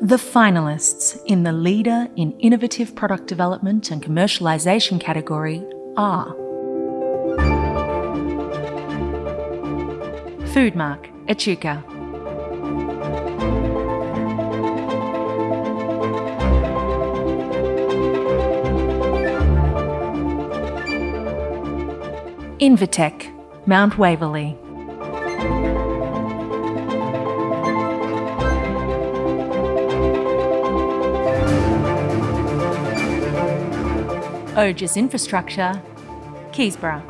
The finalists in the Leader in Innovative Product Development and Commercialization category are Foodmark, Echuca. Invetech, Mount Waverley. Ogis Infrastructure, Keysborough.